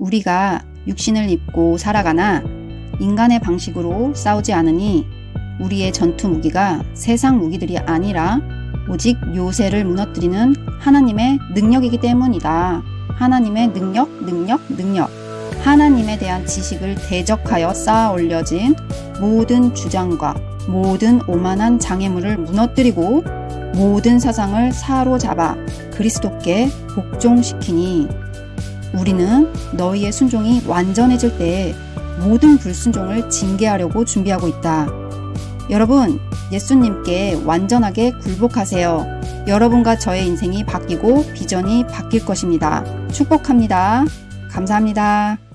우리가 육신을 입고 살아가나 인간의 방식으로 싸우지 않으니 우리의 전투 무기가 세상 무기들이 아니라 오직 요새를 무너뜨리는 하나님의 능력이기 때문이다. 하나님의 능력, 능력, 능력. 하나님에 대한 지식을 대적하여 쌓아 올려진 모든 주장과 모든 오만한 장애물을 무너뜨리고 모든 사상을 사로잡아 그리스도께 복종시키니 우리는 너희의 순종이 완전해질 때에 모든 불순종을 징계하려고 준비하고 있다. 여러분, 예수님께 완전하게 굴복하세요. 여러분과 저의 인생이 바뀌고 비전이 바뀔 것입니다. 축복합니다. 감사합니다.